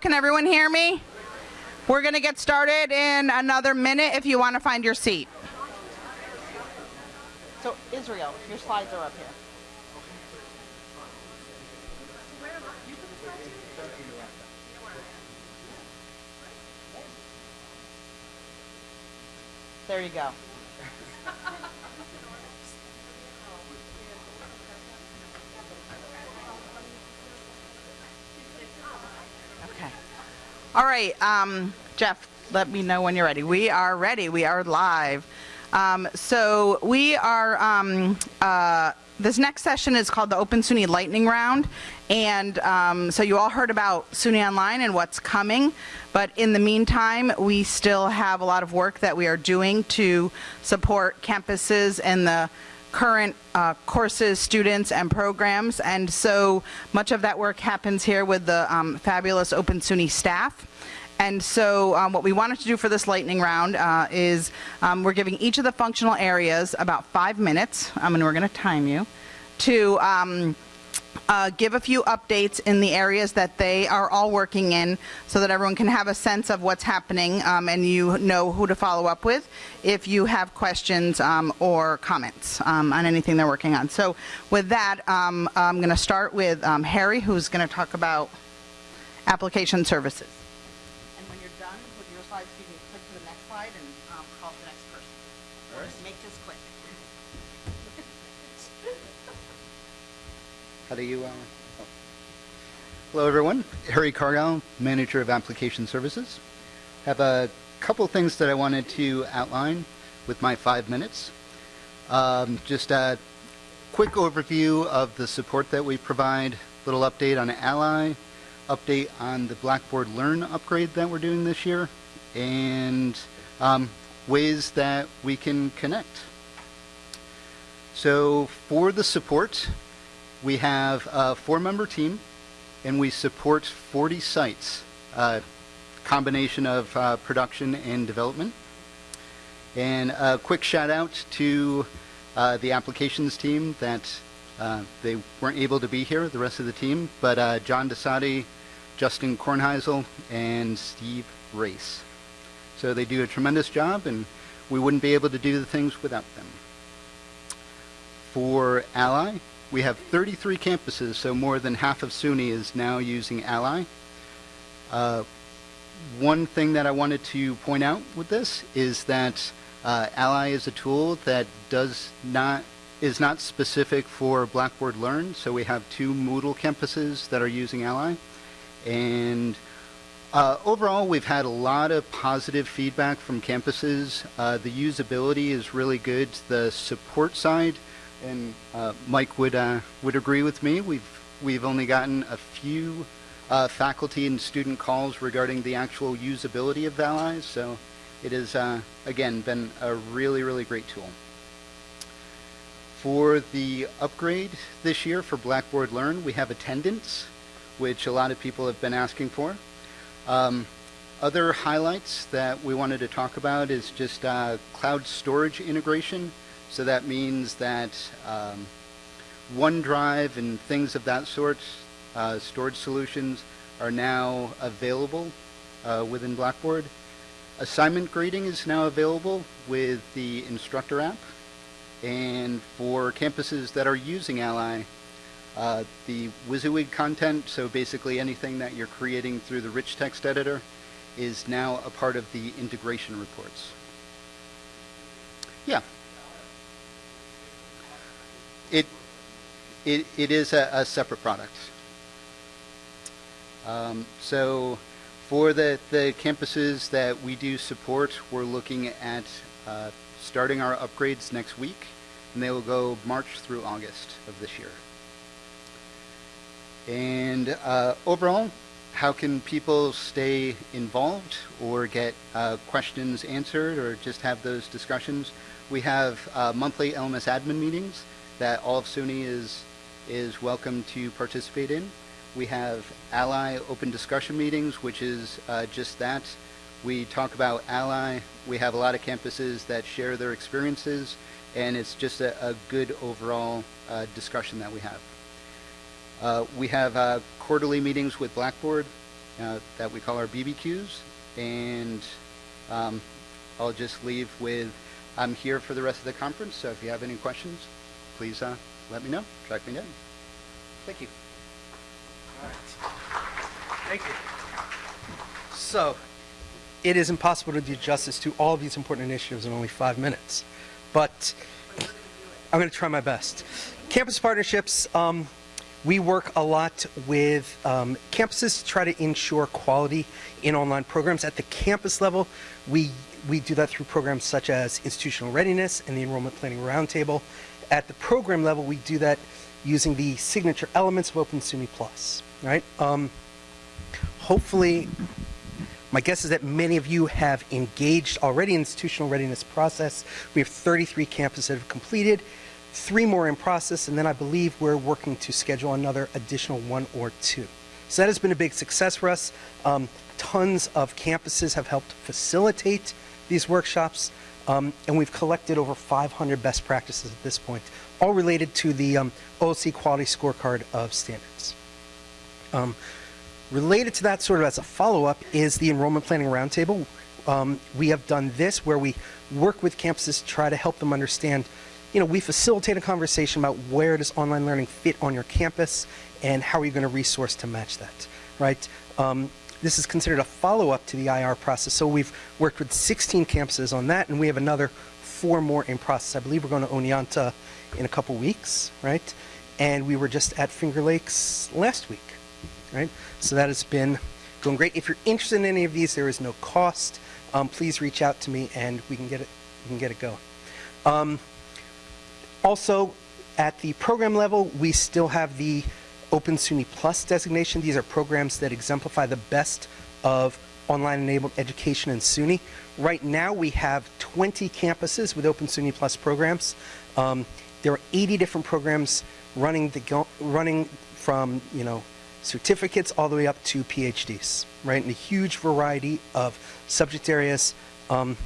Can everyone hear me? We're going to get started in another minute if you want to find your seat. So, Israel, your slides are up here. There you go. All right, um, Jeff, let me know when you're ready. We are ready. We are live. Um, so we are. Um, uh, this next session is called the Open SUNY Lightning Round, and um, so you all heard about SUNY Online and what's coming. But in the meantime, we still have a lot of work that we are doing to support campuses and the current uh, courses, students, and programs. And so much of that work happens here with the um, fabulous Open SUNY staff. And so um, what we wanted to do for this lightning round uh, is um, we're giving each of the functional areas about five minutes, um, and we're going to time you, to um, uh, give a few updates in the areas that they are all working in so that everyone can have a sense of what's happening um, and you know who to follow up with if you have questions um, or comments um, on anything they're working on. So with that, um, I'm going to start with um, Harry, who's going to talk about application services. And when you're done with your slides, you can click to the next slide and um, call the next person. Or just make this quick. How do you, uh, oh. Hello everyone, Harry Cargill, Manager of Application Services. Have a couple things that I wanted to outline with my five minutes. Um, just a quick overview of the support that we provide, little update on Ally, update on the Blackboard Learn upgrade that we're doing this year, and um, ways that we can connect. So for the support, we have a four-member team, and we support 40 sites, a combination of uh, production and development. And a quick shout out to uh, the applications team that uh, they weren't able to be here, the rest of the team, but uh, John Desati, Justin Kornheisel, and Steve Race. So they do a tremendous job, and we wouldn't be able to do the things without them. For Ally, we have 33 campuses, so more than half of SUNY is now using Ally. Uh, one thing that I wanted to point out with this is that uh, Ally is a tool that does not is not specific for Blackboard Learn. So we have two Moodle campuses that are using Ally, and uh, overall we've had a lot of positive feedback from campuses. Uh, the usability is really good. The support side and uh, Mike would uh, would agree with me. We've we've only gotten a few uh, faculty and student calls regarding the actual usability of Ally, so it has uh, again been a really really great tool. For the upgrade this year for Blackboard Learn, we have attendance, which a lot of people have been asking for. Um, other highlights that we wanted to talk about is just uh, cloud storage integration so that means that um, OneDrive and things of that sort, uh, storage solutions, are now available uh, within Blackboard. Assignment grading is now available with the instructor app. And for campuses that are using Ally, uh, the WYSIWYG content, so basically anything that you're creating through the rich text editor, is now a part of the integration reports. Yeah. It, it, it is a, a separate product. Um, so for the, the campuses that we do support, we're looking at uh, starting our upgrades next week, and they will go March through August of this year. And uh, overall, how can people stay involved or get uh, questions answered or just have those discussions? We have uh, monthly LMS admin meetings that all of SUNY is, is welcome to participate in. We have Ally open discussion meetings, which is uh, just that. We talk about Ally. We have a lot of campuses that share their experiences, and it's just a, a good overall uh, discussion that we have. Uh, we have uh, quarterly meetings with Blackboard, uh, that we call our BBQs. And um, I'll just leave with, I'm here for the rest of the conference, so if you have any questions, please uh, let me know. Track me down. Thank you. All right. Thank you. So, it is impossible to do justice to all of these important initiatives in only five minutes, but I'm going to try my best. Campus partnerships, um, we work a lot with um, campuses to try to ensure quality in online programs. At the campus level, we, we do that through programs such as institutional readiness and the enrollment planning roundtable. At the program level, we do that using the signature elements of Open SUNY Plus, right? Um, hopefully, my guess is that many of you have engaged already in the institutional readiness process. We have 33 campuses that have completed, three more in process, and then I believe we're working to schedule another additional one or two. So that has been a big success for us. Um, tons of campuses have helped facilitate these workshops, um, and we've collected over 500 best practices at this point, all related to the um, OLC Quality Scorecard of Standards. Um, related to that, sort of as a follow-up, is the Enrollment Planning Roundtable. Um, we have done this where we work with campuses to try to help them understand, you know, we facilitate a conversation about where does online learning fit on your campus and how are you going to resource to match that, right? This is considered a follow-up to the IR process. So we've worked with 16 campuses on that, and we have another four more in process. I believe we're going to Oneonta in a couple weeks, right? And we were just at Finger Lakes last week, right? So that has been going great. If you're interested in any of these, there is no cost. Um, please reach out to me, and we can get it. We can get it going. Um, also, at the program level, we still have the Open SUNY Plus designation. These are programs that exemplify the best of online-enabled education in SUNY. Right now, we have 20 campuses with Open SUNY Plus programs. Um, there are 80 different programs running the running from you know certificates all the way up to PhDs, right? In a huge variety of subject areas. Um,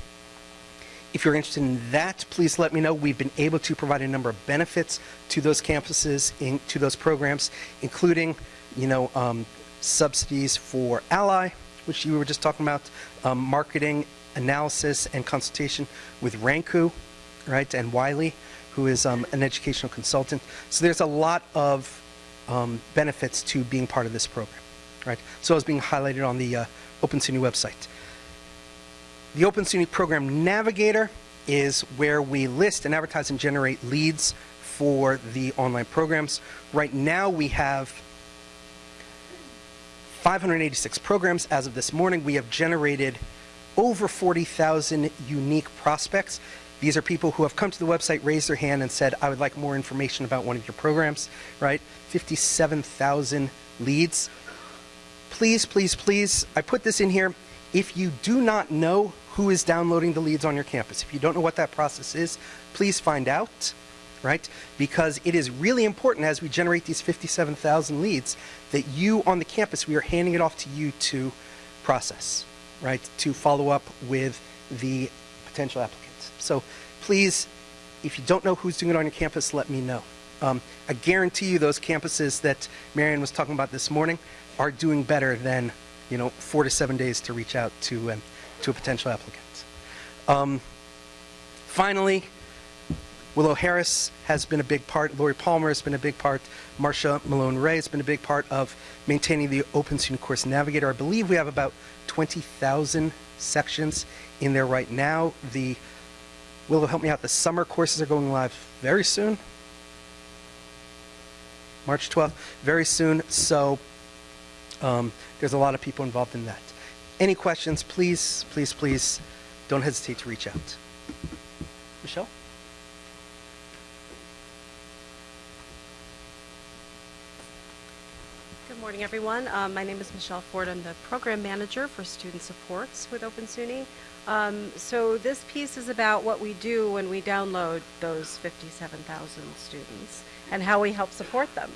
if you're interested in that, please let me know. We've been able to provide a number of benefits to those campuses, in, to those programs, including, you know, um, subsidies for Ally, which you were just talking about, um, marketing, analysis, and consultation with Ranku, right, and Wiley, who is um, an educational consultant. So there's a lot of um, benefits to being part of this program, right? So it's being highlighted on the uh, Open SUNY website. The Open SUNY Program Navigator is where we list and advertise and generate leads for the online programs. Right now we have 586 programs as of this morning. We have generated over 40,000 unique prospects. These are people who have come to the website, raised their hand, and said, I would like more information about one of your programs, right? 57,000 leads. Please, please, please, I put this in here. If you do not know who is downloading the leads on your campus, if you don't know what that process is, please find out, right? Because it is really important as we generate these 57,000 leads that you on the campus, we are handing it off to you to process, right? To follow up with the potential applicants. So please, if you don't know who's doing it on your campus, let me know. Um, I guarantee you those campuses that Marion was talking about this morning are doing better than, you know, four to seven days to reach out to, um, to a potential applicant. Um, finally, Willow Harris has been a big part. Lori Palmer has been a big part. Marsha Malone Ray has been a big part of maintaining the Open Student Course Navigator. I believe we have about 20,000 sections in there right now. The Willow, help me out. The summer courses are going live very soon. March 12th, very soon. So um, there's a lot of people involved in that. Any questions, please, please, please don't hesitate to reach out. Michelle? Good morning, everyone. Um, my name is Michelle Ford. I'm the program manager for student supports with Open SUNY. Um, so this piece is about what we do when we download those 57,000 students and how we help support them.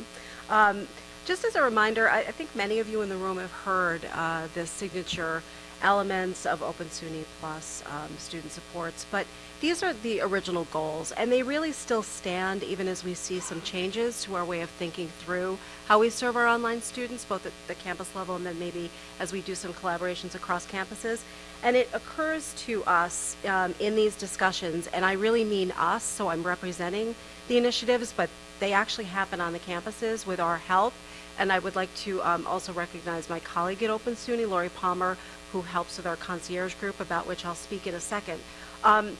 Um, just as a reminder, I, I, think many of you in the room have heard uh, the signature elements of Open SUNY Plus um, student supports, but these are the original goals, and they really still stand even as we see some changes to our way of thinking through how we serve our online students, both at the campus level and then maybe as we do some collaborations across campuses. And it occurs to us um, in these discussions, and I really mean us, so I'm representing the initiatives, but they actually happen on the campuses with our help. And I would like to um, also recognize my colleague at Open SUNY, Lori Palmer, who helps with our concierge group, about which I'll speak in a second. Um,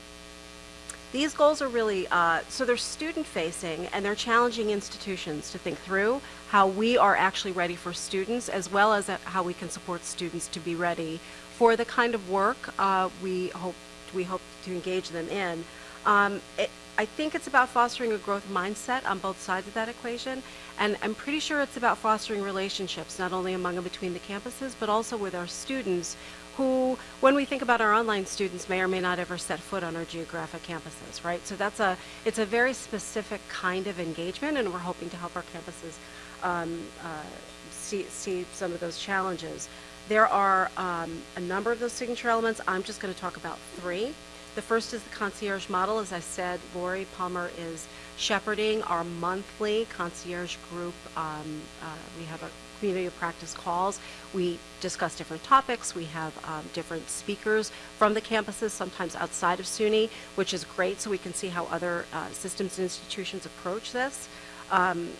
these goals are really, uh, so they're student facing and they're challenging institutions to think through how we are actually ready for students as well as uh, how we can support students to be ready for the kind of work uh, we hope we hope to engage them in. Um, it, I think it's about fostering a growth mindset on both sides of that equation, and I'm pretty sure it's about fostering relationships not only among and between the campuses, but also with our students who, when we think about our online students, may or may not ever set foot on our geographic campuses, right? So that's a, it's a very specific kind of engagement, and we're hoping to help our campuses um, uh, see, see some of those challenges. There are um, a number of those signature elements. I'm just going to talk about three. The first is the concierge model. As I said, Lori Palmer is shepherding our monthly concierge group. Um, uh, we have a community of practice calls. We discuss different topics. We have um, different speakers from the campuses, sometimes outside of SUNY, which is great so we can see how other uh, systems and institutions approach this. Um,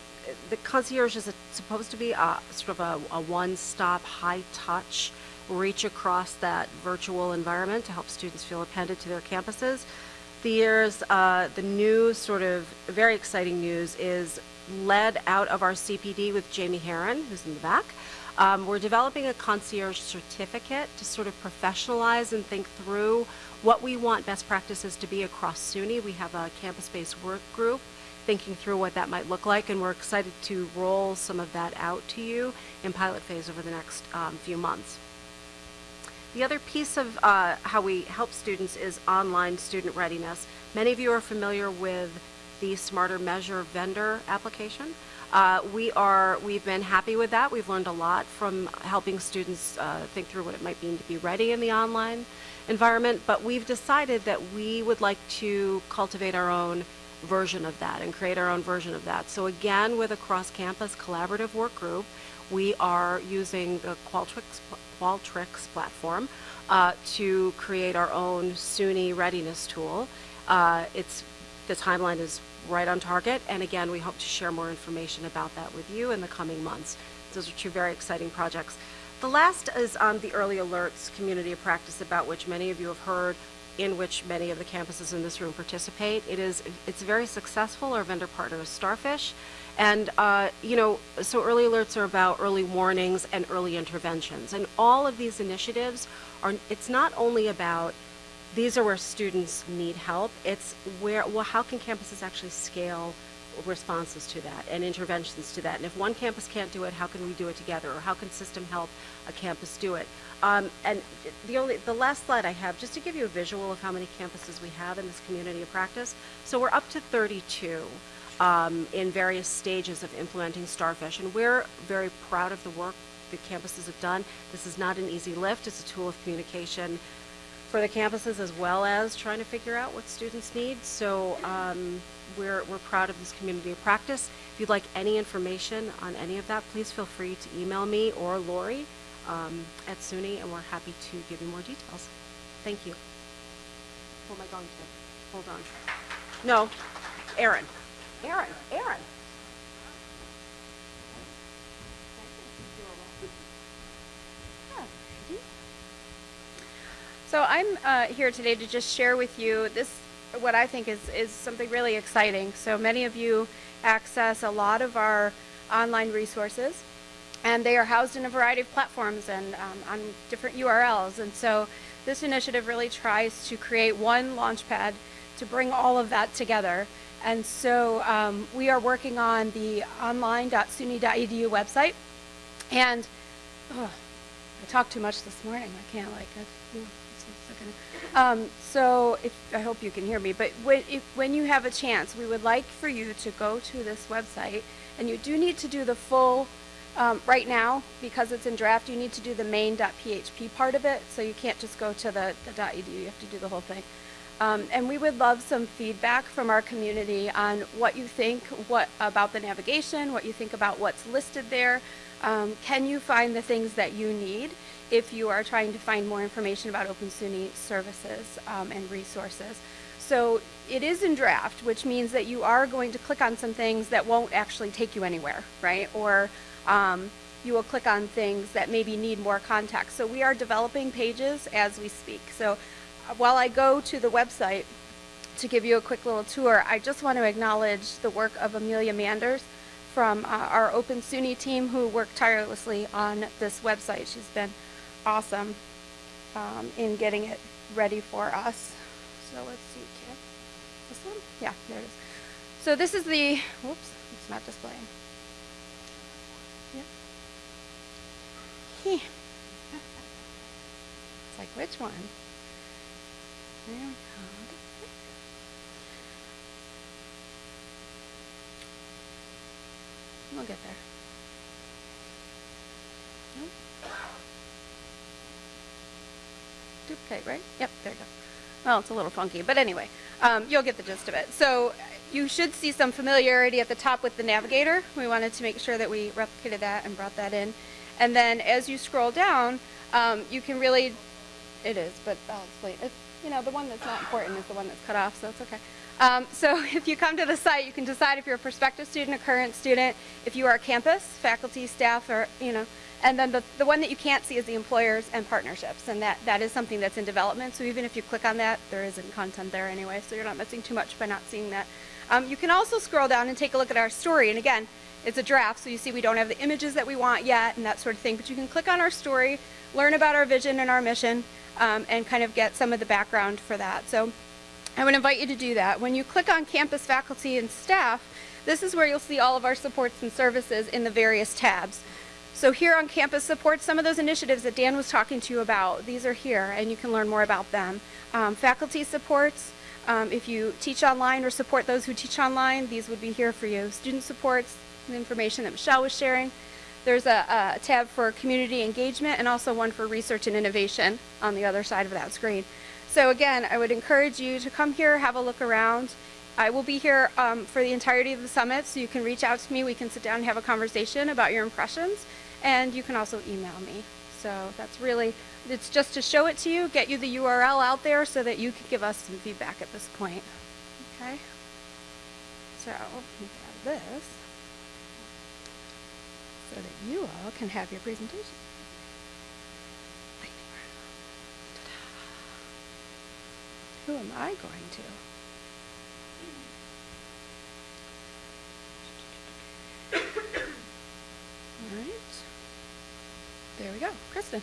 the concierge is a, supposed to be a, sort of a, a one-stop, high-touch reach across that virtual environment to help students feel appended to their campuses. Uh, the new sort of very exciting news is led out of our CPD with Jamie Heron, who's in the back. Um, we're developing a concierge certificate to sort of professionalize and think through what we want best practices to be across SUNY. We have a campus-based work group thinking through what that might look like, and we're excited to roll some of that out to you in pilot phase over the next um, few months. The other piece of uh, how we help students is online student readiness. Many of you are familiar with the Smarter Measure vendor application. Uh, we are, we've been happy with that. We've learned a lot from helping students uh, think through what it might mean to be ready in the online environment, but we've decided that we would like to cultivate our own version of that and create our own version of that. So again, with a cross-campus collaborative work group, we are using the Qualtrics, Qualtrics platform uh, to create our own SUNY readiness tool. Uh, it's, the timeline is right on target, and again, we hope to share more information about that with you in the coming months. Those are two very exciting projects. The last is on the early alerts community of practice about which many of you have heard in which many of the campuses in this room participate. It is, it's very successful. Our vendor partner is Starfish. And, uh, you know, so early alerts are about early warnings and early interventions. And all of these initiatives are, it's not only about these are where students need help, it's where, well, how can campuses actually scale responses to that and interventions to that? And if one campus can't do it, how can we do it together? Or how can system help a campus do it? Um, and the only, the last slide I have, just to give you a visual of how many campuses we have in this community of practice. So we're up to 32 um, in various stages of implementing Starfish, and we're very proud of the work the campuses have done. This is not an easy lift. It's a tool of communication for the campuses as well as trying to figure out what students need. So um, we're, we're proud of this community of practice. If you'd like any information on any of that, please feel free to email me or Lori um, at SUNY, and we're happy to give you more details. Thank you. Who am I? Hold on. No, Aaron. Aaron, Aaron. So I'm uh, here today to just share with you this, what I think is, is something really exciting. So many of you access a lot of our online resources, and they are housed in a variety of platforms and um, on different URLs. And so this initiative really tries to create one launchpad to bring all of that together. And so um, we are working on the online.suny.edu website. And oh, I talked too much this morning. I can't like it. Um, so if, I hope you can hear me, but when, if, when you have a chance, we would like for you to go to this website, and you do need to do the full, um, right now, because it's in draft, you need to do the main.php part of it, so you can't just go to the, the .edu, you have to do the whole thing. Um, and we would love some feedback from our community on what you think what about the navigation, what you think about what's listed there. Um, can you find the things that you need if you are trying to find more information about Open SUNY services um, and resources? So it is in draft, which means that you are going to click on some things that won't actually take you anywhere, right? Or um, you will click on things that maybe need more context. So we are developing pages as we speak. So while I go to the website to give you a quick little tour, I just want to acknowledge the work of Amelia Manders from uh, our Open SUNY team who worked tirelessly on this website. She's been awesome um, in getting it ready for us. So let's see, Kip. This one? Yeah, there it is. So this is the, whoops, it's not displaying. Yep. Heh. It's like, which one? There we go. We'll get there. Nope. Duplicate, right? Yep, there you go. Well, it's a little funky, but anyway, um, you'll get the gist of it. So you should see some familiarity at the top with the navigator. We wanted to make sure that we replicated that and brought that in. And then as you scroll down, um, you can really, it is, but I'll explain. It's, you know, the one that's not important is the one that's cut off, so it's okay. Um, so if you come to the site, you can decide if you're a prospective student, a current student, if you are a campus, faculty, staff, or, you know, and then the, the one that you can't see is the employers and partnerships, and that, that is something that's in development. So even if you click on that, there isn't content there anyway, so you're not missing too much by not seeing that. Um, you can also scroll down and take a look at our story, and again, it's a draft, so you see we don't have the images that we want yet and that sort of thing, but you can click on our story, learn about our vision and our mission, um, and kind of get some of the background for that. So I would invite you to do that. When you click on campus faculty and staff, this is where you'll see all of our supports and services in the various tabs. So here on campus support, some of those initiatives that Dan was talking to you about, these are here and you can learn more about them. Um, faculty supports, um, if you teach online or support those who teach online, these would be here for you. Student supports, information that Michelle was sharing. There's a, a tab for community engagement and also one for research and innovation on the other side of that screen. So again, I would encourage you to come here, have a look around. I will be here um, for the entirety of the summit, so you can reach out to me. We can sit down and have a conversation about your impressions, and you can also email me. So that's really, it's just to show it to you, get you the URL out there so that you can give us some feedback at this point. Okay? So, this so that you all can have your presentation. Who am I going to? All right. There we go. Kristen.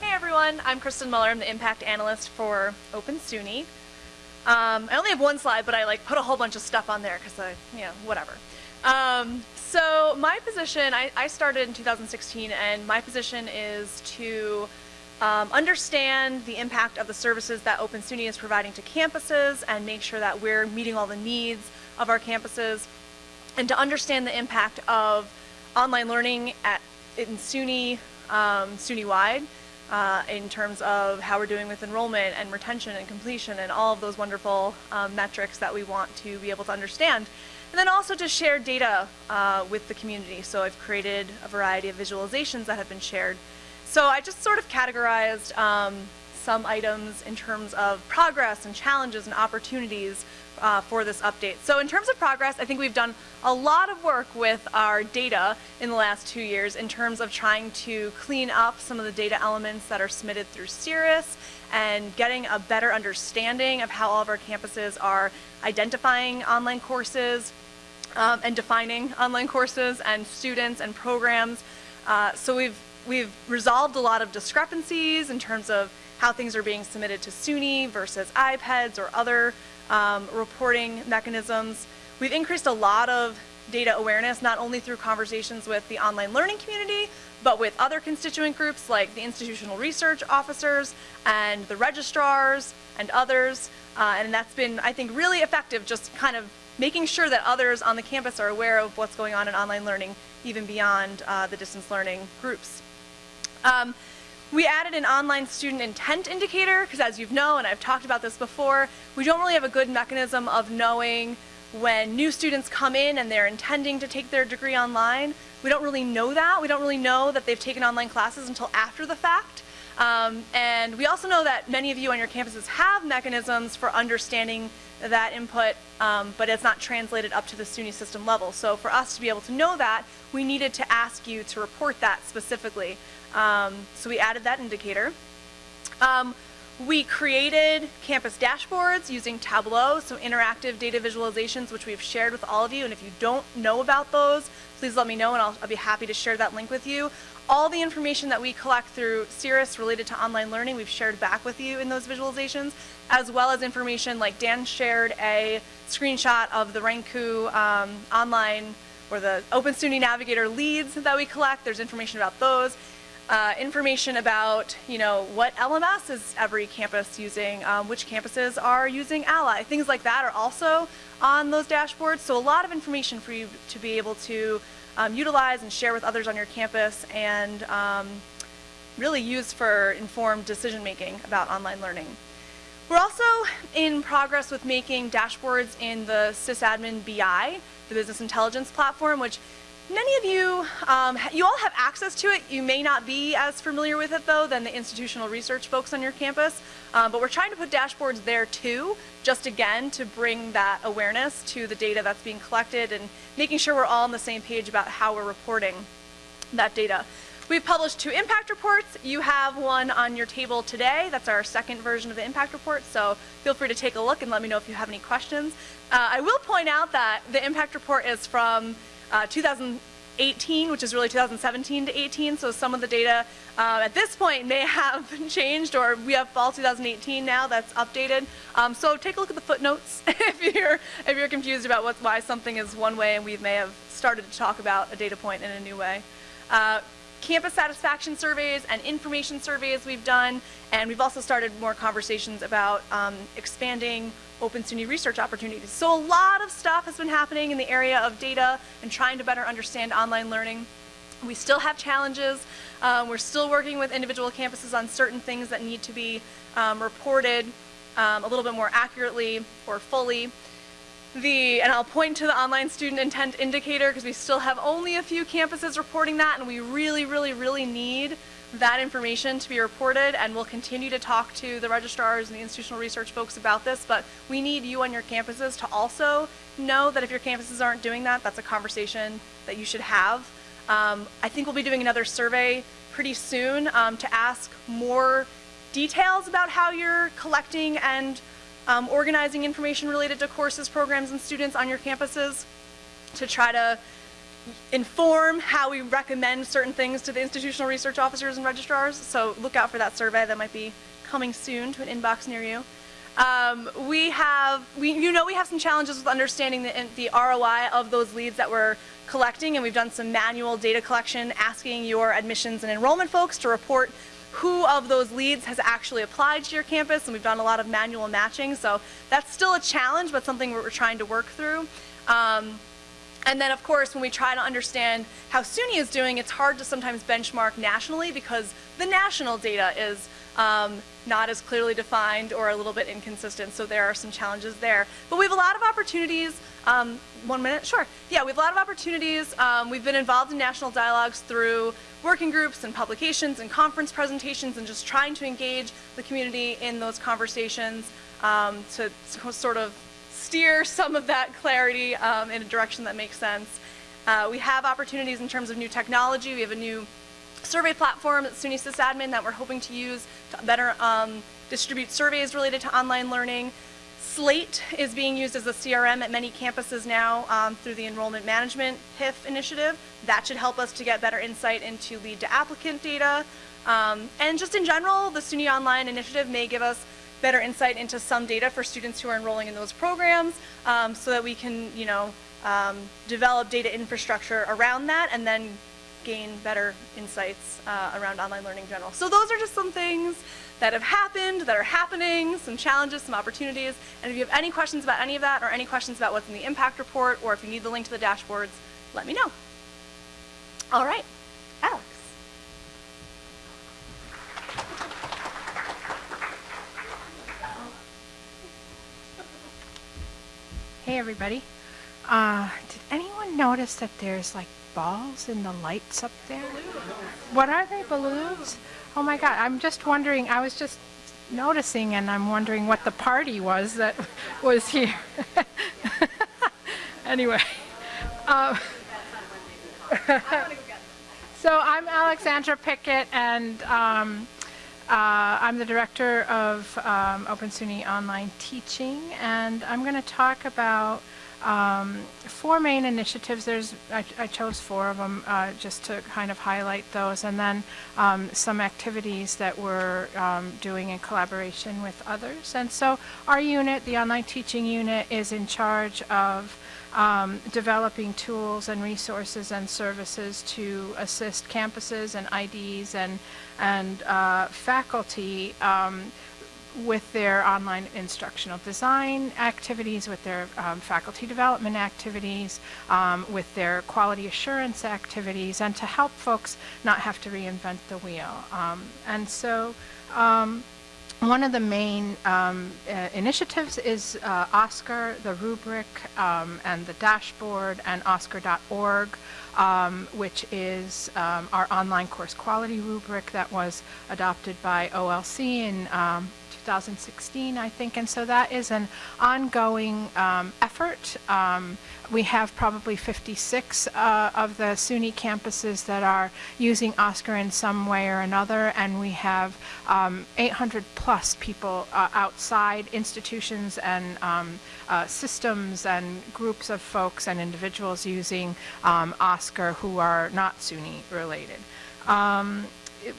Hey everyone, I'm Kristen Muller. I'm the impact analyst for Open SUNY. Um, I only have one slide, but I like put a whole bunch of stuff on there because I, you know, whatever. Um, so my position, I, I started in 2016, and my position is to um, understand the impact of the services that Open SUNY is providing to campuses and make sure that we're meeting all the needs of our campuses, and to understand the impact of online learning at in SUNY, um, SUNY-wide, uh, in terms of how we're doing with enrollment and retention and completion and all of those wonderful um, metrics that we want to be able to understand. And then also to share data uh, with the community. So I've created a variety of visualizations that have been shared. So I just sort of categorized um, some items in terms of progress and challenges and opportunities uh, for this update. So in terms of progress, I think we've done a lot of work with our data in the last two years in terms of trying to clean up some of the data elements that are submitted through SIRIS and getting a better understanding of how all of our campuses are identifying online courses um, and defining online courses and students and programs. Uh, so we've we've resolved a lot of discrepancies in terms of how things are being submitted to SUNY versus IPEDS or other um, reporting mechanisms. We've increased a lot of data awareness, not only through conversations with the online learning community, but with other constituent groups like the institutional research officers and the registrars and others. Uh, and that's been, I think, really effective, just kind of making sure that others on the campus are aware of what's going on in online learning, even beyond uh, the distance learning groups. Um, We added an online student intent indicator because as you've known, and I've talked about this before, we don't really have a good mechanism of knowing when new students come in and they're intending to take their degree online. We don't really know that. We don't really know that they've taken online classes until after the fact. Um, and we also know that many of you on your campuses have mechanisms for understanding that input, um, but it's not translated up to the SUNY system level. So for us to be able to know that, we needed to ask you to report that specifically. Um, so we added that indicator. Um, we created campus dashboards using Tableau, so interactive data visualizations, which we've shared with all of you. And if you don't know about those, please let me know and I'll, I'll be happy to share that link with you. All the information that we collect through SIRIS related to online learning, we've shared back with you in those visualizations, as well as information like Dan shared a screenshot of the Renku um, online or the Open SUNY Navigator leads that we collect. There's information about those uh, information about, you know, what LMS is every campus using, um, which campuses are using Ally. Things like that are also on those dashboards. So a lot of information for you to be able to um, utilize and share with others on your campus and um, really use for informed decision making about online learning. We're also in progress with making dashboards in the sysadmin BI, the business intelligence platform, which Many of you, um, you all have access to it. You may not be as familiar with it though than the institutional research folks on your campus, um, but we're trying to put dashboards there too, just again to bring that awareness to the data that's being collected and making sure we're all on the same page about how we're reporting that data. We've published two impact reports. You have one on your table today. That's our second version of the impact report, so feel free to take a look and let me know if you have any questions. Uh, I will point out that the impact report is from uh, 2018, which is really 2017 to 18. So some of the data uh, at this point may have changed, or we have fall 2018 now that's updated. Um, so take a look at the footnotes if you're if you're confused about what's, why something is one way, and we may have started to talk about a data point in a new way. Uh, campus satisfaction surveys and information surveys we've done, and we've also started more conversations about um, expanding Open SUNY research opportunities. So a lot of stuff has been happening in the area of data and trying to better understand online learning. We still have challenges. Um, we're still working with individual campuses on certain things that need to be um, reported um, a little bit more accurately or fully. The, and I'll point to the online student intent indicator because we still have only a few campuses reporting that and we really, really, really need that information to be reported and we'll continue to talk to the registrars and the institutional research folks about this, but we need you on your campuses to also know that if your campuses aren't doing that, that's a conversation that you should have. Um, I think we'll be doing another survey pretty soon um, to ask more details about how you're collecting and um, organizing information related to courses, programs, and students on your campuses to try to inform how we recommend certain things to the institutional research officers and registrars. So look out for that survey that might be coming soon to an inbox near you. Um, we have, we, you know we have some challenges with understanding the, the ROI of those leads that we're collecting and we've done some manual data collection asking your admissions and enrollment folks to report who of those leads has actually applied to your campus and we've done a lot of manual matching so that's still a challenge but something we're trying to work through. Um, and then, of course, when we try to understand how SUNY is doing, it's hard to sometimes benchmark nationally because the national data is um, not as clearly defined or a little bit inconsistent, so there are some challenges there. But we have a lot of opportunities. Um, one minute? Sure. Yeah, we have a lot of opportunities. Um, we've been involved in national dialogues through working groups and publications and conference presentations and just trying to engage the community in those conversations um, to, to sort of steer some of that clarity um, in a direction that makes sense. Uh, we have opportunities in terms of new technology. We have a new survey platform at SUNY sysadmin that we're hoping to use to better um, distribute surveys related to online learning. Slate is being used as a CRM at many campuses now um, through the Enrollment Management HIF initiative. That should help us to get better insight into lead to applicant data. Um, and just in general, the SUNY Online initiative may give us better insight into some data for students who are enrolling in those programs um, so that we can, you know, um, develop data infrastructure around that and then gain better insights uh, around online learning in general. So those are just some things that have happened, that are happening, some challenges, some opportunities. And if you have any questions about any of that or any questions about what's in the impact report or if you need the link to the dashboards, let me know. All right, Alex. Hey, everybody. Uh, did anyone notice that there's like balls in the lights up there? What are they, balloons? Oh my God, I'm just wondering, I was just noticing and I'm wondering what the party was that was here. anyway. Um, so I'm Alexandra Pickett and um, uh, I'm the director of um, Open SUNY Online Teaching, and I'm going to talk about um, four main initiatives. There's I, I chose four of them uh, just to kind of highlight those, and then um, some activities that we're um, doing in collaboration with others. And so our unit, the online teaching unit, is in charge of um, developing tools and resources and services to assist campuses and IDs and and uh, faculty um, with their online instructional design activities, with their um, faculty development activities, um, with their quality assurance activities, and to help folks not have to reinvent the wheel. Um, and so um, one of the main um, uh, initiatives is uh, OSCQR, the rubric, um, and the dashboard, and OSCQR.org, um, which is um, our online course quality rubric that was adopted by OLC in um, 2016, I think. And so that is an ongoing um, effort. Um, we have probably 56 uh, of the SUNY campuses that are using OSCQR in some way or another, and we have um, 800 plus people uh, outside institutions and um, uh, systems and groups of folks and individuals using um, OSCQR who are not SUNY related. Um, it,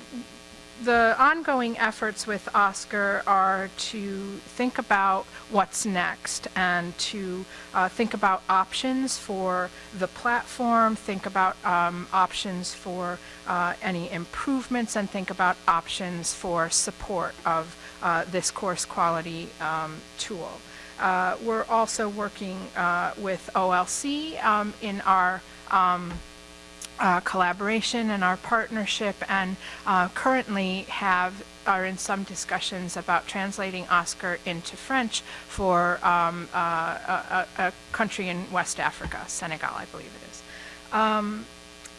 the ongoing efforts with OSCQR are to think about what's next and to uh, think about options for the platform, think about um, options for uh, any improvements, and think about options for support of uh, this course quality um, tool. Uh, we're also working uh, with OLC um, in our um, uh, collaboration and our partnership and uh, currently have are in some discussions about translating OSCQR into French for um, uh, a, a, country in West Africa, Senegal, I believe it is. Um,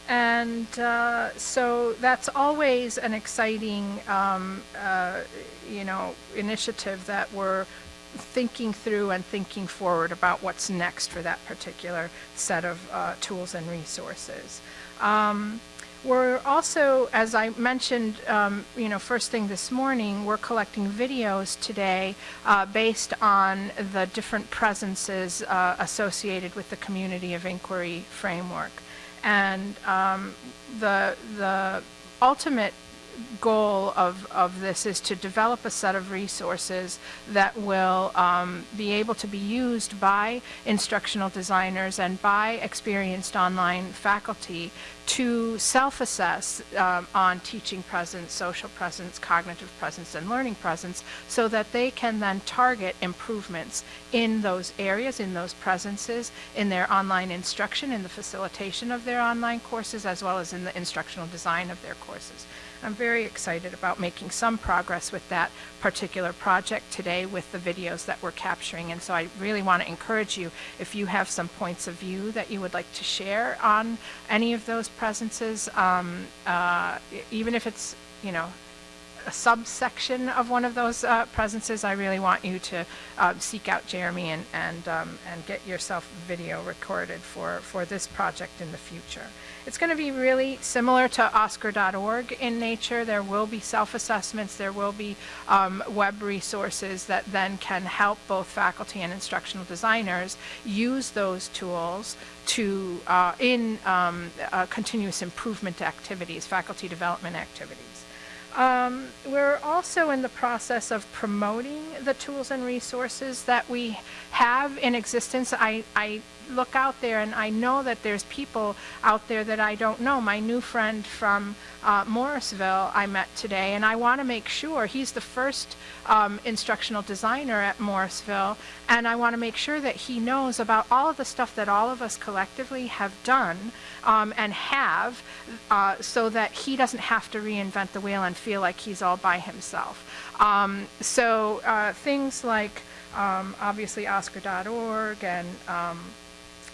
and uh, so that's always an exciting, um, uh, you know, initiative that we're thinking through and thinking forward about what's next for that particular set of uh, tools and resources. Um, we're also, as I mentioned, um, you know, first thing this morning, we're collecting videos today uh, based on the different presences uh, associated with the community of inquiry framework. And um, the, the ultimate goal of, of this is to develop a set of resources that will um, be able to be used by instructional designers and by experienced online faculty to self-assess um, on teaching presence, social presence, cognitive presence, and learning presence so that they can then target improvements in those areas, in those presences, in their online instruction, in the facilitation of their online courses, as well as in the instructional design of their courses. I'm very excited about making some progress with that particular project today with the videos that we're capturing. And so I really want to encourage you, if you have some points of view that you would like to share on any of those presences, um, uh, even if it's, you know, a subsection of one of those uh, presences, I really want you to uh, seek out Jeremy and and um, and get yourself video recorded for for this project in the future. It's going to be really similar to OSCQR.org in nature. There will be self-assessments. There will be um, web resources that then can help both faculty and instructional designers use those tools to uh, in um, uh, continuous improvement activities, faculty development activities. Um, we're also in the process of promoting the tools and resources that we have in existence. I, I look out there and I know that there's people out there that I don't know. My new friend from uh, Morrisville I met today and I want to make sure he's the first um, instructional designer at Morrisville and I want to make sure that he knows about all of the stuff that all of us collectively have done um, and have uh, so that he doesn't have to reinvent the wheel and feel like he's all by himself. Um, so uh, things like um, obviously oscqr.org and um,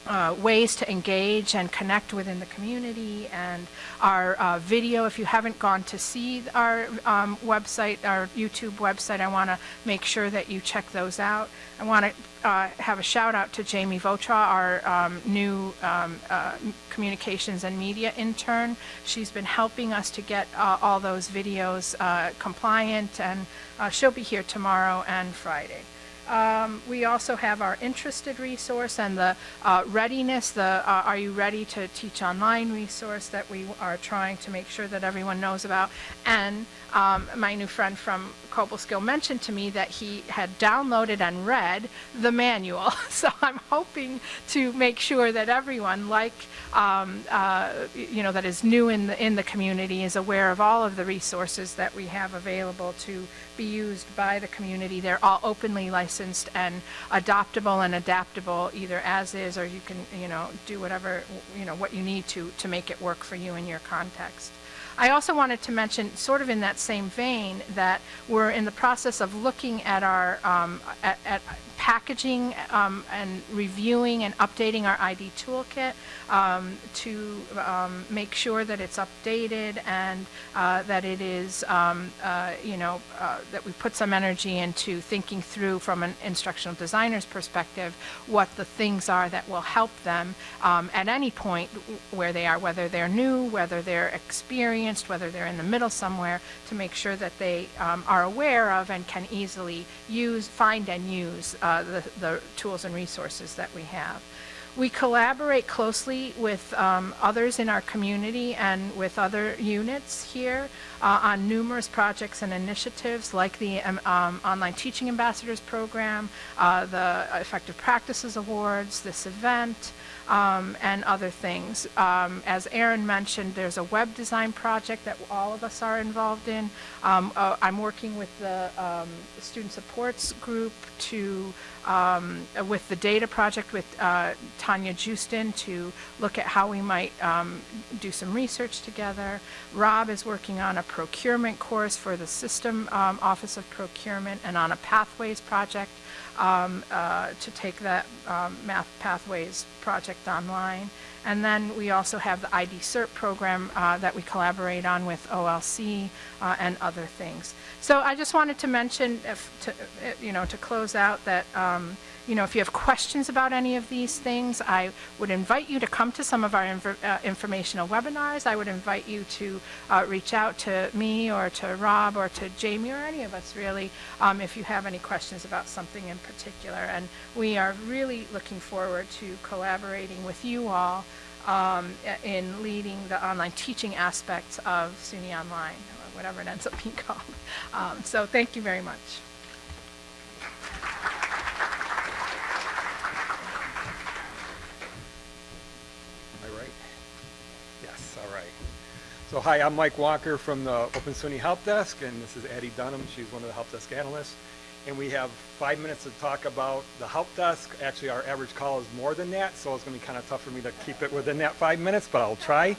uh, ways to engage and connect within the community and our uh, video. If you haven't gone to see our um, website, our YouTube website, I want to make sure that you check those out. I want to uh, have a shout out to Jamie Votra, our um, new um, uh, communications and media intern. She's been helping us to get uh, all those videos compliant, and she'll be here tomorrow and Friday. Um, we also have our interested resource and the uh, readiness, the uh, Are You Ready to Teach Online resource that we are trying to make sure that everyone knows about. And um, my new friend from Cobleskill mentioned to me that he had downloaded and read the manual. So I'm hoping to make sure that everyone, like, um, uh, you know, that is new in the, in the community is aware of all of the resources that we have available to be used by the community. They're all openly licensed and adoptable and adaptable either as is or you can, you know, do whatever, you know, what you need to, to make it work for you in your context. I also wanted to mention, sort of in that same vein, that we're in the process of looking at our, um, at, at packaging um, and reviewing and updating our ID toolkit um, to um, make sure that it's updated and uh, that it is, um, uh, you know, uh, that we put some energy into thinking through from an instructional designer's perspective what the things are that will help them um, at any point where they are, whether they're new, whether they're experienced, whether they're in the middle somewhere, to make sure that they um, are aware of and can easily use, find and use uh, the, the tools and resources that we have. We collaborate closely with um, others in our community and with other units here uh, on numerous projects and initiatives like the um, um, Online Teaching Ambassadors Program, uh, the Effective Practices Awards, this event, um, and other things. Um, as Aaron mentioned, there's a web design project that all of us are involved in. Um, uh, I'm working with the um, student supports group to, um, uh, with the data project with uh, Tanya Justin to look at how we might um, do some research together. Rob is working on a procurement course for the System Office of Procurement and on a Pathways project um, uh, to take that um, Math Pathways project online. And then we also have the ID CERT program uh, that we collaborate on with OLC uh, and other things. So I just wanted to mention, if, to, uh, you know, to close out that, um, you know, if you have questions about any of these things, I would invite you to come to some of our infor- uh, informational webinars. I would invite you to uh, reach out to me or to Rob or to Jamie or any of us really um, if you have any questions about something in particular. And we are really looking forward to collaborating with you all um, in leading the online teaching aspects of SUNY Online, or whatever it ends up being called. Um, So thank you very much. Am I right? Yes, all right. So hi, I'm Mike Walker from the Open SUNY Help Desk, and this is Addie Dunham. She's one of the Help Desk analysts. And we have five minutes to talk about the Help Desk. Actually, our average call is more than that, so it's going to be kind of tough for me to keep it within that five minutes, but I'll try.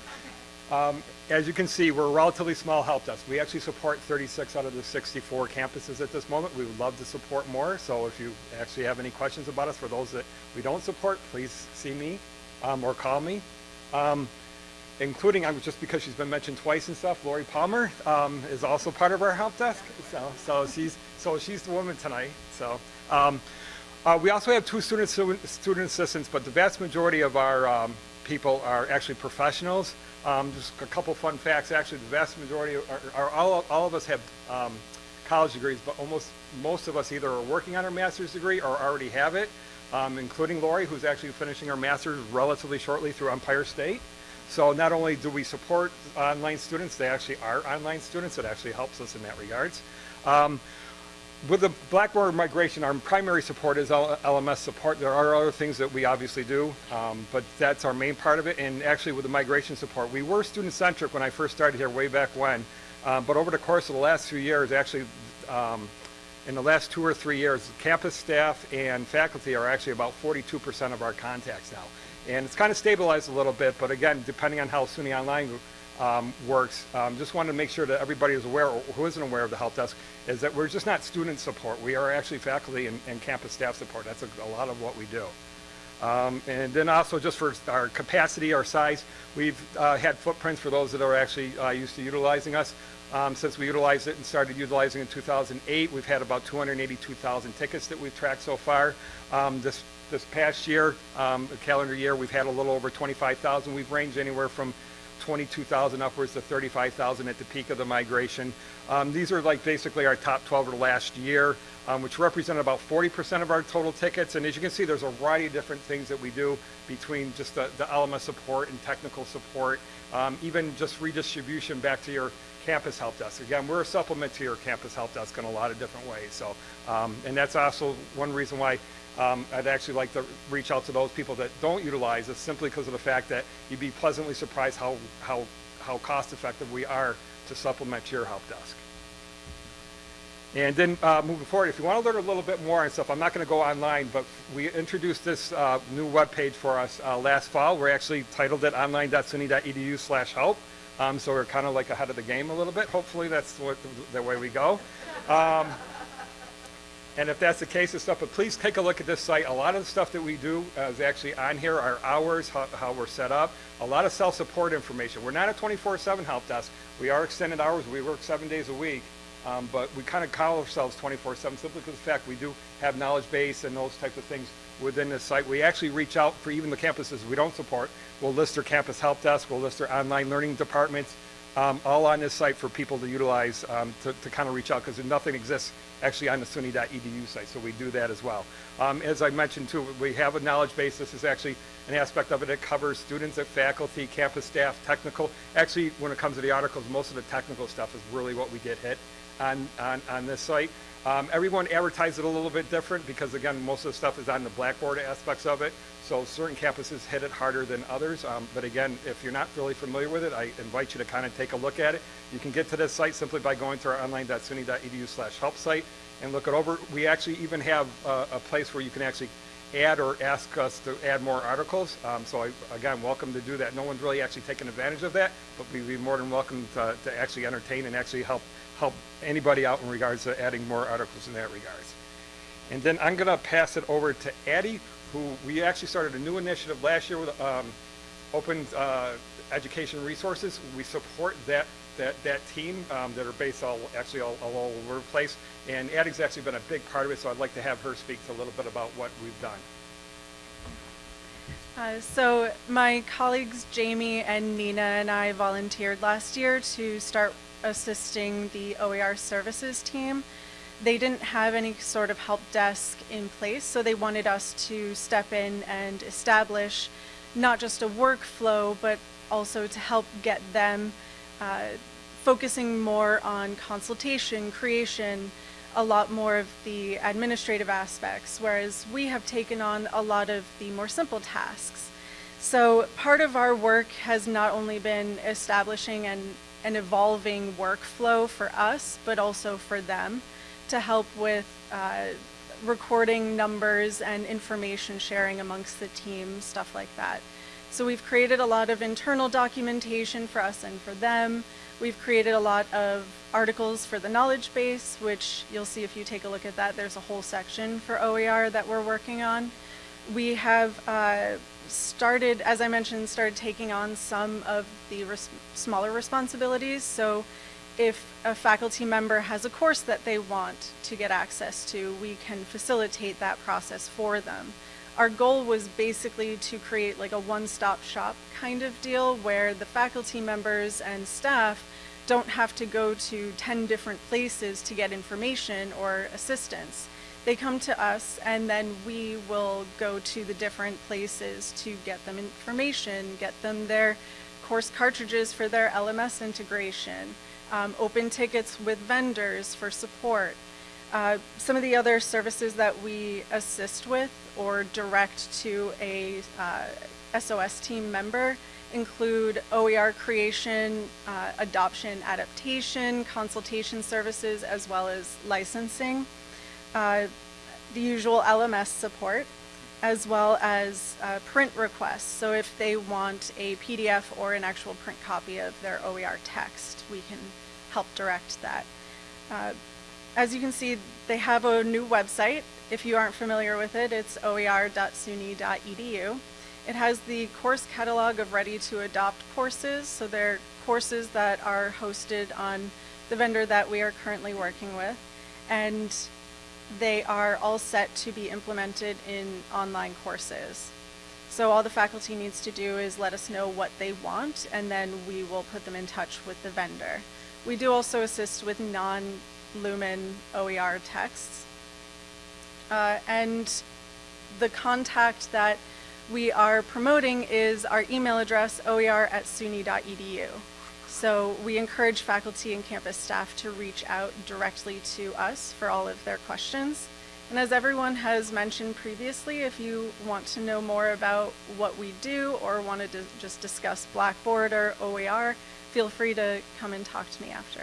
Um, as you can see, we're a relatively small help desk. We actually support 36 out of the 64 campuses at this moment. We would love to support more. So if you actually have any questions about us, for those that we don't support, please see me um, or call me. Um, including, just because she's been mentioned twice and stuff, Lori Palmer um, is also part of our help desk. So, so she's so she's the woman tonight. So. Um, uh, we also have two student student assistants, but the vast majority of our um, people are actually professionals. Um, just a couple fun facts. Actually, the vast majority are, are all, all of us have um, college degrees, but almost most of us either are working on our master's degree or already have it, um, including Lori, who's actually finishing her master's relatively shortly through Empire State. So not only do we support online students, they actually are online students. It actually helps us in that regards. Um, with the Blackboard migration, our primary support is L- LMS support. There are other things that we obviously do, um, but that's our main part of it. And actually, with the migration support, we were student-centric when I first started here way back when. Um, but over the course of the last few years, actually, um, in the last two or three years, campus staff and faculty are actually about 42% of our contacts now. And it's kind of stabilized a little bit, but again, depending on how SUNY Online um, works. Um, just wanted to make sure that everybody is aware, or who isn't aware of the help desk, is that we're just not student support. We are actually faculty and, and campus staff support. That's a, a lot of what we do. Um, and then also just for our capacity, our size, we've uh, had footprints for those that are actually uh, used to utilizing us. Um, since we utilized it and started utilizing it in 2008, we've had about 282,000 tickets that we've tracked so far. Um, this this past year, um, the calendar year, we've had a little over 25,000. We've ranged anywhere from 22,000 upwards to 35,000 at the peak of the migration. Um, these are like basically our top 12 of last year, um, which represent about 40% of our total tickets. And as you can see, there's a variety of different things that we do between just the, the LMS support and technical support, um, even just redistribution back to your campus help desk. Again, we're a supplement to your campus help desk in a lot of different ways. So, um, and that's also one reason why um, I'd actually like to reach out to those people that don't utilize it simply because of the fact that you'd be pleasantly surprised how, how, how cost effective we are to supplement your help desk. And then uh, moving forward, if you want to learn a little bit more and stuff, I'm not going to go online, but we introduced this uh, new web page for us uh, last fall. We're actually titled it online.suny.edu slash help. Um, so we're kind of like ahead of the game a little bit. Hopefully that's what, the way we go. Um, and if that's the case and stuff, but please take a look at this site. A lot of the stuff that we do uh, is actually on here, our hours, how, how we're set up, a lot of self-support information. We're not a 24-7 help desk. We are extended hours. We work seven days a week. Um, but we kind of call ourselves 24-7 simply because of the fact we do have knowledge base and those types of things within the site. We actually reach out for even the campuses we don't support. We'll list their campus help desk. We'll list their online learning departments, um, all on this site for people to utilize um, to, to kind of reach out because nothing exists actually on the SUNY.edu site, so we do that as well. Um, as I mentioned too, we have a knowledge base. This is actually an aspect of it that covers students, at faculty, campus staff, technical. Actually, when it comes to the articles, most of the technical stuff is really what we get hit on, on, on this site. Um, everyone advertised it a little bit different because again, most of the stuff is on the Blackboard aspects of it. So certain campuses hit it harder than others. Um, but again, if you're not really familiar with it, I invite you to kind of take a look at it. You can get to this site simply by going to our online.suny.edu slash help site and look it over. We actually even have a place where you can actually add or ask us to add more articles. Um, so I, again, welcome to do that. No one's really actually taken advantage of that, but we'd be more than welcome to, to actually entertain and actually help help anybody out in regards to adding more articles in that regards. And then I'm going to pass it over to Addie, who we actually started a new initiative last year with um, Open uh, Education Resources. We support that that, that team um, that are based all actually all, all over the place. And Addie's actually been a big part of it, so I'd like to have her speak to a little bit about what we've done. Uh, so my colleagues Jamie and Nina and I volunteered last year to start assisting the OER services team. They didn't have any sort of help desk in place, so they wanted us to step in and establish not just a workflow, but also to help get them uh, focusing more on consultation, creation, a lot more of the administrative aspects, whereas we have taken on a lot of the more simple tasks. So part of our work has not only been establishing an, an evolving workflow for us, but also for them to help with uh, recording numbers and information sharing amongst the team, stuff like that. So we've created a lot of internal documentation for us and for them. We've created a lot of articles for the knowledge base, which you'll see if you take a look at that. There's a whole section for OER that we're working on. We have uh, started, as I mentioned, started taking on some of the res smaller responsibilities. So if a faculty member has a course that they want to get access to, we can facilitate that process for them our goal was basically to create like a one-stop shop kind of deal where the faculty members and staff don't have to go to 10 different places to get information or assistance. They come to us and then we will go to the different places to get them information, get them their course cartridges for their LMS integration, um, open tickets with vendors for support, uh, some of the other services that we assist with or direct to a uh, SOS team member include OER creation, uh, adoption, adaptation, consultation services, as well as licensing, uh, the usual LMS support, as well as uh, print requests. So if they want a PDF or an actual print copy of their OER text, we can help direct that. Uh, as you can see, they have a new website. If you aren't familiar with it, it's oer.suny.edu. It has the course catalog of ready to adopt courses. So they're courses that are hosted on the vendor that we are currently working with. And they are all set to be implemented in online courses. So all the faculty needs to do is let us know what they want and then we will put them in touch with the vendor. We do also assist with non-Lumen OER texts. Uh, and the contact that we are promoting is our email address, oer at suny.edu. So we encourage faculty and campus staff to reach out directly to us for all of their questions. And as everyone has mentioned previously, if you want to know more about what we do or wanted to just discuss Blackboard or OER, feel free to come and talk to me after.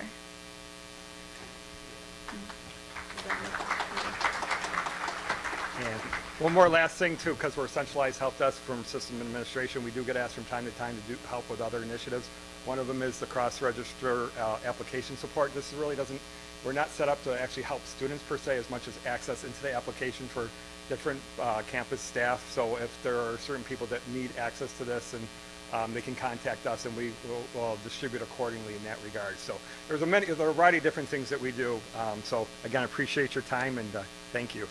And one more last thing too, because we're centralized help desk from system administration, we do get asked from time to time to do help with other initiatives. One of them is the cross-register uh, application support. This really doesn't, we're not set up to actually help students per se as much as access into the application for different uh, campus staff. So if there are certain people that need access to this and um, they can contact us and we will will distribute accordingly in that regard. So there's a many, there are a variety of different things that we do. Um, so again, appreciate your time and uh, thank you.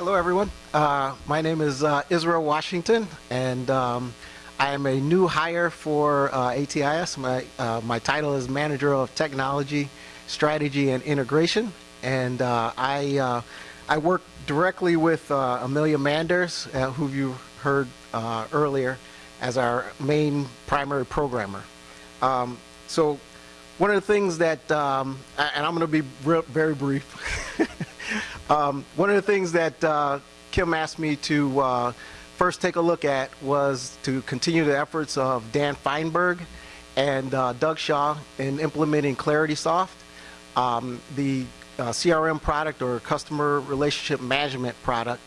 Hello, everyone. Uh, my name is uh, Israel Washington, and um, I am a new hire for uh, ATIS. My, uh, my title is Manager of Technology, Strategy, and Integration, and uh, I, uh, I work directly with Amelia Manders, who you heard earlier, as our main primary programmer. Um, so one of the things that, um, and I'm going to be very brief. Um, one of the things that uh, Kim asked me to uh, first take a look at was to continue the efforts of Dan Feinberg and uh, Doug Shaw in implementing ClaritySoft, um, the uh, CRM product or customer relationship management product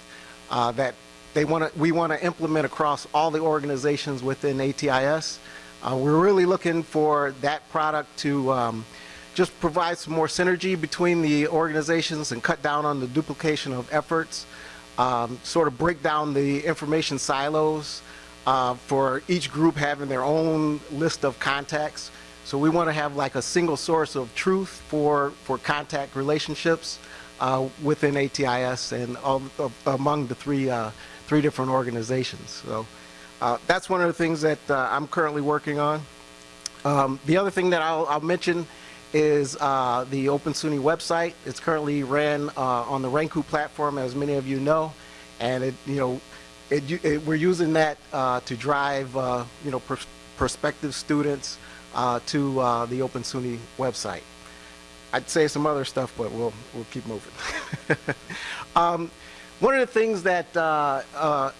uh, that they want to, we want to implement across all the organizations within ATIS. Uh, we're really looking for that product to um, just provide some more synergy between the organizations and cut down on the duplication of efforts, um, sort of break down the information silos uh, for each group having their own list of contacts. So we want to have like a single source of truth for, for contact relationships uh, within ATIS and all, uh, among the three, uh, three different organizations. So uh, that's one of the things that uh, I'm currently working on. Um, the other thing that I'll, I'll mention is uh, the Open SUNY website. It's currently ran uh, on the Renku platform, as many of you know, and it, you know, it, it, we're using that uh, to drive, uh, you know, pr prospective students uh, to uh, the Open SUNY website. I'd say some other stuff, but we'll we'll keep moving. um, one of the things that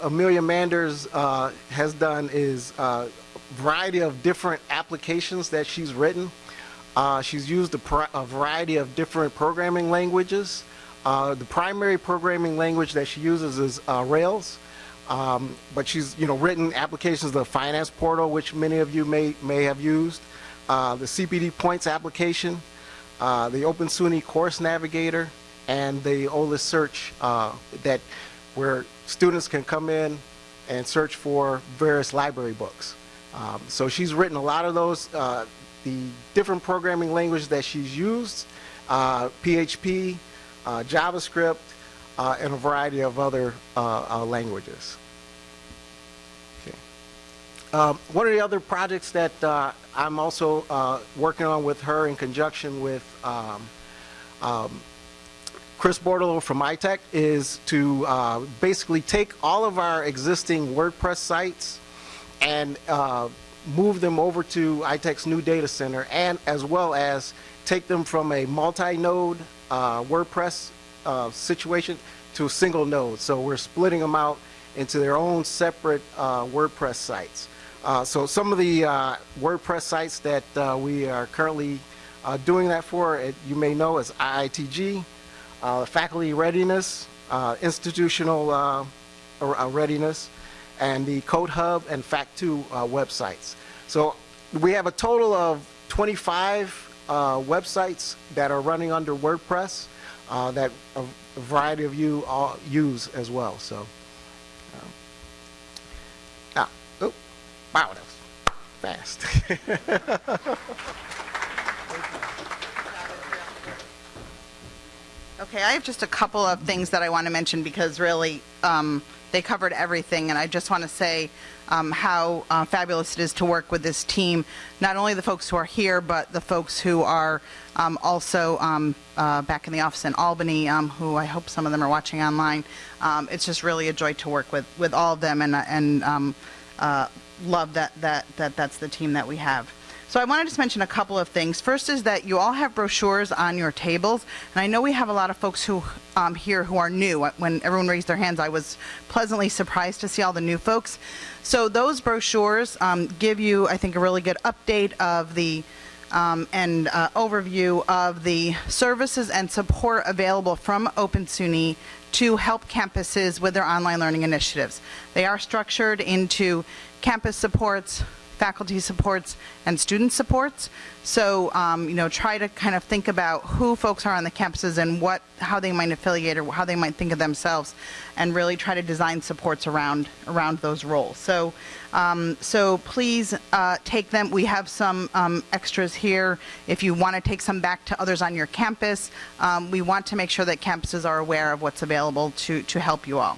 Amelia Manders has done is a variety of different applications that she's written uh, she's used a, a, variety of different programming languages. Uh, the primary programming language that she uses is uh, Rails, um, but she's you know written applications the Finance Portal, which many of you may may have used, uh, the CPD Points application, uh, the Open SUNY Course Navigator, and the OLIS Search uh, that where students can come in and search for various library books. Um, so she's written a lot of those the different programming languages that she's used, uh, PHP, uh, JavaScript, uh, and a variety of other uh, uh, languages. Okay. Um, one of the other projects that uh, I'm also working on with her in conjunction with um, um, Chris Bordello from ITEC is to basically take all of our existing WordPress sites and move them over to ITEC's new data center and as well as take them from a multi-node uh, WordPress uh, situation to a single node. So we're splitting them out into their own separate uh, WordPress sites. Uh, So some of the uh, WordPress sites that uh, we are currently doing that for, it- you may know is IITG, Faculty Readiness, Institutional Readiness, and the Code Hub and Fact2 uh, websites. So we have a total of 25 uh, websites that are running under WordPress uh, that a variety of you all use as well. So, um, ah, oh, wow, that was fast. Okay, I have just a couple of things that I want to mention because really, um, they covered everything, and I just want to say um, how uh, fabulous it is to work with this team. Not only the folks who are here, but the folks who are um, also um, uh, back in the office in Albany, um, who I hope some of them are watching online. Um, it's just really a joy to work with with all of them, and and uh, love that that that that's the team that we have. So I wanted to mention a couple of things. First is that you all have brochures on your tables, and I know we have a lot of folks who um, here who are new. When everyone raised their hands, I was pleasantly surprised to see all the new folks. So those brochures um, give you, I think, a really good update of the um, and uh, overview of the services and support available from Open SUNY to help campuses with their online learning initiatives. They are structured into campus supports, faculty supports, and student supports. So, um, you know, try to kind of think about who folks are on the campuses and what, how they might affiliate or how they might think of themselves, and really try to design supports around around those roles. So, um, so please uh, take them. We have some um, extras here. If you want to take some back to others on your campus, um, we want to make sure that campuses are aware of what's available to to help you all.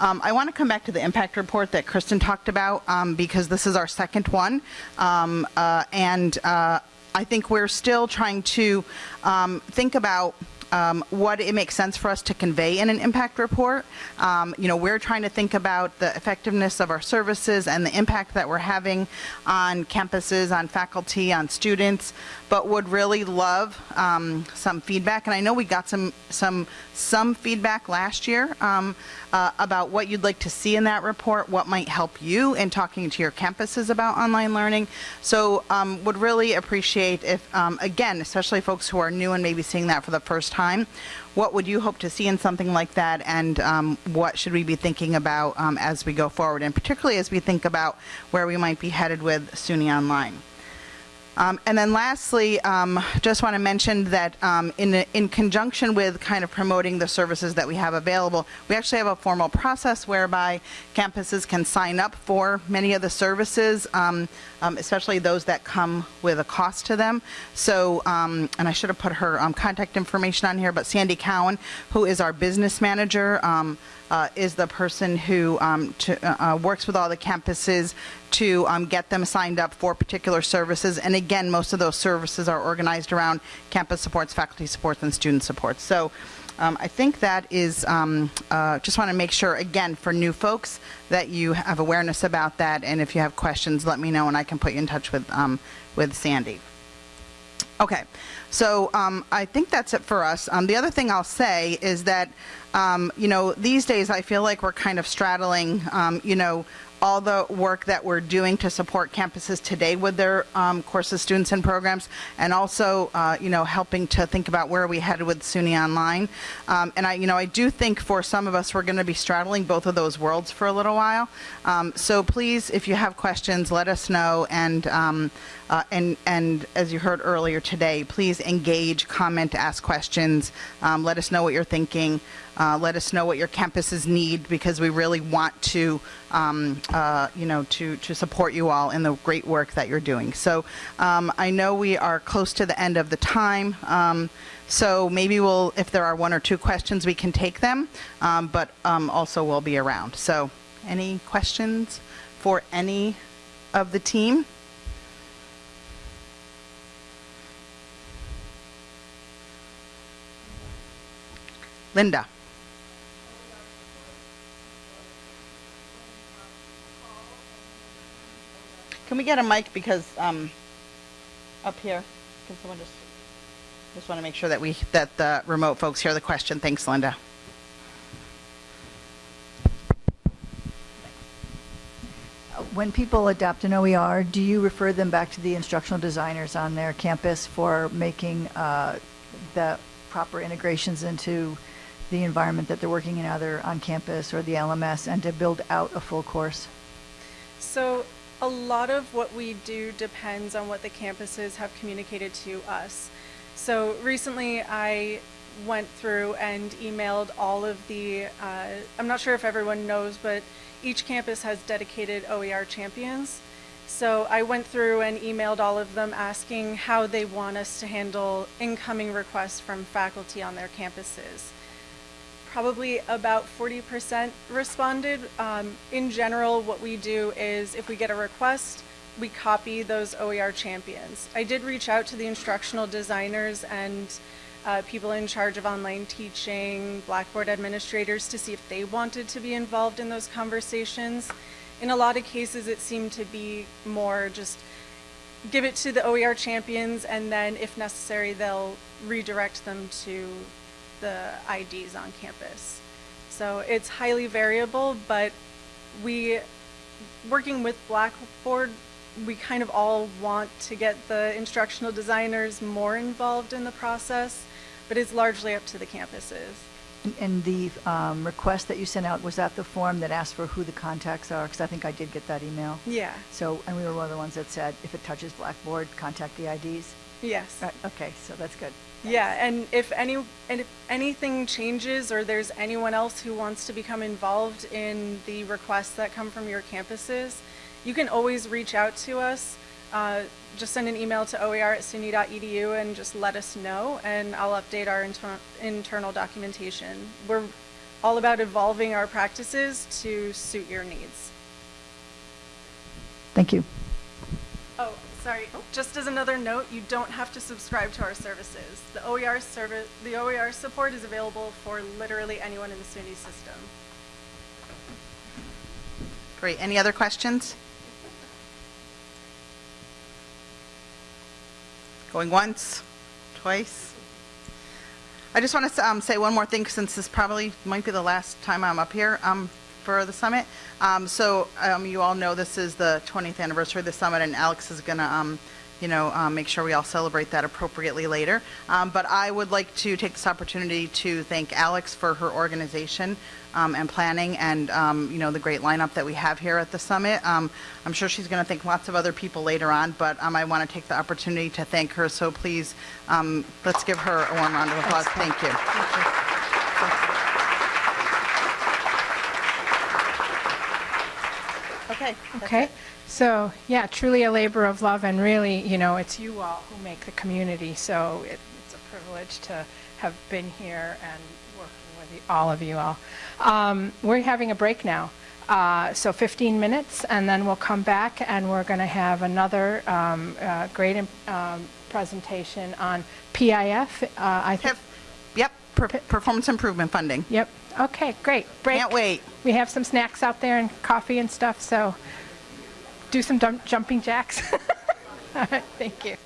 Um, I want to come back to the impact report that Kristen talked about um, because this is our second one. Um, uh, and uh, I think we're still trying to um, think about um, what it makes sense for us to convey in an impact report. Um, you know, we're trying to think about the effectiveness of our services and the impact that we're having on campuses, on faculty, on students, but would really love um, some feedback. And I know we got some some some feedback last year um, uh, about what you'd like to see in that report, what might help you in talking to your campuses about online learning. So um, would really appreciate if, um, again, especially folks who are new and maybe seeing that for the first time, what would you hope to see in something like that and um, what should we be thinking about um, as we go forward and particularly as we think about where we might be headed with SUNY Online. Um, and then lastly, um, just want to mention that um, in, in conjunction with kind of promoting the services that we have available, we actually have a formal process whereby campuses can sign up for many of the services, um, um, especially those that come with a cost to them. So, um, and I should have put her contact information on here, but Sandy Cowan, who is our business manager, uh, is the person who um, to, uh, uh, works with all the campuses to um, get them signed up for particular services. And again, most of those services are organized around campus supports, faculty supports, and student supports. So um, I think that is, um, uh, just want to make sure, again, for new folks, that you have awareness about that. And if you have questions, let me know and I can put you in touch with, um, with Sandy. Okay, so um, I think that's it for us. Um, the other thing I'll say is that, um, you know, these days I feel like we're kind of straddling, um, you know, all the work that we're doing to support campuses today with their um, courses, students, and programs, and also, uh, you know, helping to think about where we headed with SUNY Online. Um, and I, you know, I do think for some of us, we're going to be straddling both of those worlds for a little while. Um, so please, if you have questions, let us know. And um, uh, and and as you heard earlier today, please engage, comment, ask questions. Um, let us know what you're thinking. Uh, let us know what your campuses need because we really want to, um, uh, you know, to, to support you all in the great work that you're doing. So um, I know we are close to the end of the time. Um, so maybe we'll, if there are one or two questions, we can take them, um, but um, also we'll be around. So any questions for any of the team? Linda. Can we get a mic because um, up here, can someone just, just want to make sure that we, that the remote folks hear the question. Thanks, Linda. when people adopt an OER, do you refer them back to the instructional designers on their campus for making uh, the proper integrations into the environment that they're working in, either on campus or the LMS, and to build out a full course? So a lot of what we do depends on what the campuses have communicated to us. So recently I went through and emailed all of the, uh, I'm not sure if everyone knows, but each campus has dedicated OER champions. So I went through and emailed all of them asking how they want us to handle incoming requests from faculty on their campuses probably about 40% responded. Um, in general, what we do is if we get a request, we copy those OER champions. I did reach out to the instructional designers and uh, people in charge of online teaching, Blackboard administrators to see if they wanted to be involved in those conversations. In a lot of cases, it seemed to be more just give it to the OER champions and then if necessary, they'll redirect them to the IDs on campus. So it's highly variable, but we, working with Blackboard, we kind of all want to get the instructional designers more involved in the process, but it's largely up to the campuses. And- the um, request that you sent out, was that the form that asked for who the contacts are? Because I think I did get that email. Yeah, So, and we were one of the ones that said, if it touches Blackboard, contact the IDs? yes. Right, okay, so that's good. Yeah, and if any, and if anything changes or there's anyone else who wants to become involved in the requests that come from your campuses, you can always reach out to us. Uh, just send an email to oer at suny.edu and just let us know, and I'll update our inter- internal documentation. We're all about evolving our practices to suit your needs. Thank you. Oh, sorry. Just as another note, you don't have to subscribe to our services. The OER service, the OER support is available for literally anyone in the SUNY system. Great. Any other questions? Going once, twice? I just want to um, say one more thing, since this probably might be the last time I'm up here um, for the summit. Um, So um, you all know this is the 20th anniversary of the summit, and Alex is going to, you know, um, make sure we all celebrate that appropriately later. Um, But I would like to take this opportunity to thank Alex for her organization um, and planning and, um, you know, the great lineup that we have here at the summit. Um, I'm sure she's going to thank lots of other people later on, but um, I want to take the opportunity to thank her. So please, um, let's give her a warm round of applause. Thank you. Okay. that's Okay, it. so, yeah, truly a labor of love, and really, you know, it's you all who make the community, so it- it's a privilege to have been here and working with you- all of you all. Um, We're having a break now, uh, so 15 minutes, and then we'll come back, and we're going to have another um, uh, great um, presentation on PIF, uh, I think. Yep, per- performance improvement funding. Yep, okay, great, break. Can't wait. We have some snacks out there and coffee and stuff, so do some jumping jacks. All right, thank you.